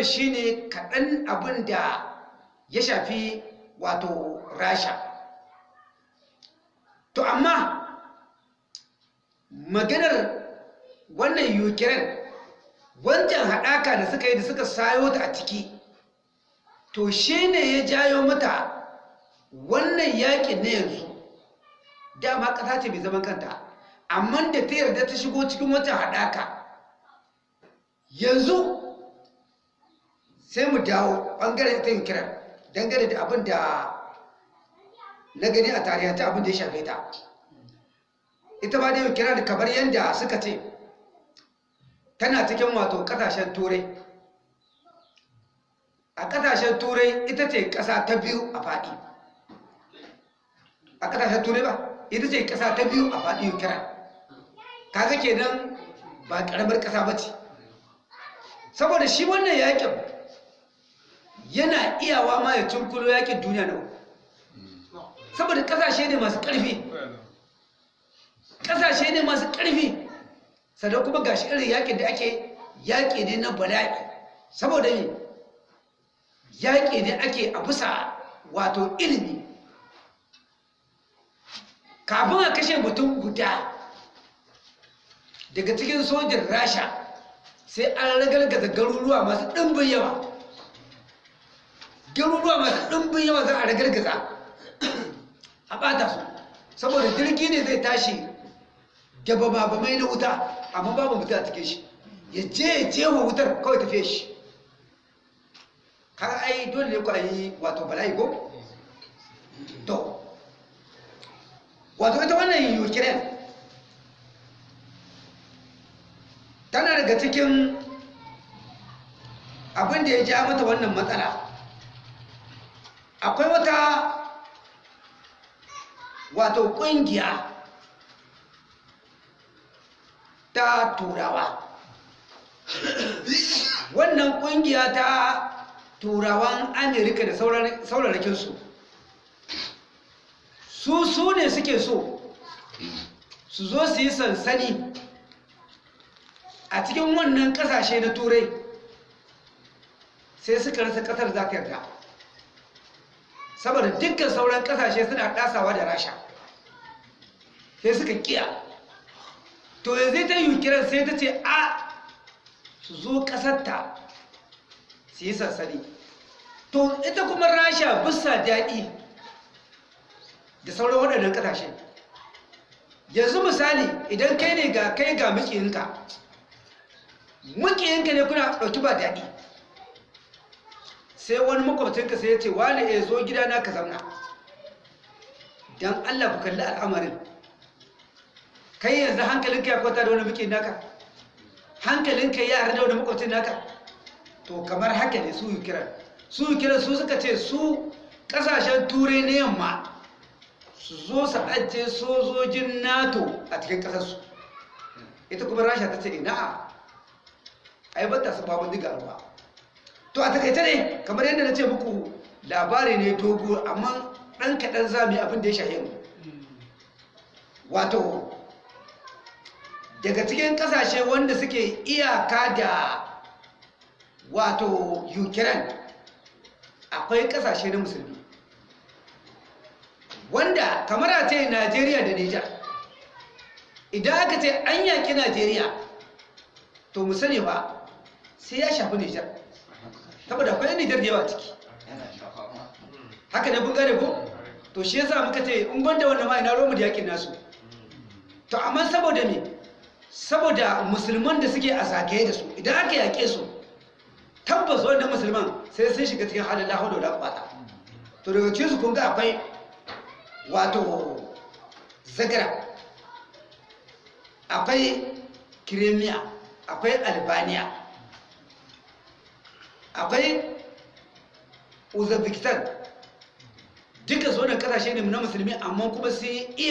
wannan shine kaɗan abin da ya shafi wato rasha. To amma maganar wannan ukraine wancan haɗaka da suka yi da suka sayo ta a ciki to shi ne ya jayo mata wannan yaƙin na yanzu. Dama ƙasa ce mai zaman kanta amma da ta yarda ta shigo cikin wancan haɗaka. Yanzu sai mu dawo ɓangaren ta ukraine dangane da abin da na gani a tarihanta abin da ya shafe ta. Ita ba da ukraine kamar yadda suka ce tana cikin wato ƙasashen turai. A ƙasashen turai ita ce kasa ta biyu a faɗi. A ƙasashen turai ba ita ce kasa ta biyu a faɗi ukraine kaga kenan ba karamar kasa ba ce. Saboda shi wannan yaƙin yana iyawa ma ya cinkulo yaƙin duniya na uku. Saboda ƙasashe ne masu ƙarfi. Kasashe ne masu ƙarfi. Sannan kuma gashi irin yaƙin da ake yaƙi ne na bala'i. Saboda ne yaƙi ne ake a bisa wato ilimi. Kafin a kashe mutum guda daga cikin sojin rasha sai an ragargaza garuruwa masu ɗimbin yawa. Garuruwa masu ɗimbin yawa za a ragargaza. A ɓata su. Saboda jirgi ne zai tashi gaba babamai na wuta amma babu mutum a cikin shi. Ya je ya je wa wutar kawai tafiye shi. Har ai dole ne ku yi wato bala'i ko? to. Wato ita wannan ukraine tana daga cikin abin da ya ja mata wannan matsala. Akwai wata wato ƙungiya ta turawa. Wannan ƙungiya ta turawan amerika da saurarakinsu su su ne suke so su zo su yi sansani a cikin wannan ƙasashe na turai. Sai suka rasa ƙasar za ta yarda. Saboda dukkan sauran ƙasashe suna ɗasawa da rasha. Sai suka kiya. To yanzu ta yi kiran sai ta ce a su zo ƙasarta su yi sassani to ita kuma rasha bisa daɗi da sauran waɗannan ƙasashe. Yanzu misali idan kai ne ga kai ga mukiyinka mukiyinka ne kuna ɗauki ba daɗi. Sai wani makwabcinka sai ya ce wani ya zo gidana ka zamna don allah ku kalli al'amarin. Kai yanzu hankalinka ya kwanta da wani muke naka? Hankalinka ya yarda da wani makwabcin naka? To kamar haka ne su kiran su kiran su suka ce su ƙasashen turai na yamma su zo su ajiye sojojin nato a cikin kasarsu ita kuma rasha ta ce ina? Ai bata su babu diga ruwa. To a taƙaice ne kamar yadda na ce muku labari ne dogo amma ɗan kaɗan zami abin da ya shahe mu. Wato daga cikin ƙasashe wanda suke iyaka da wato ukraine akwai ƙasashe na musulmi. Wanda kamar a ce najeriya da nijar idan aka ce an yaki najeriya to mu sani ba sai ya shafi nijar saboda akwai nijar da yawa ciki. Haka ne kun gane ko? To shi yasa muka ce in banda wannan ma ina romu da yaƙin nasu. To amma saboda me? Saboda musulman da suke a zagaye da su idan aka yake su tabbas wanda musulman sai sun shiga cikin halin lahudu da kwata to daga cikin su kun ga akwai wato zagara akwai kiremiya akwai albaniya akwai uzbekistan. Duka su wannan ƙasashe ne na musulmi amma kuma sai iya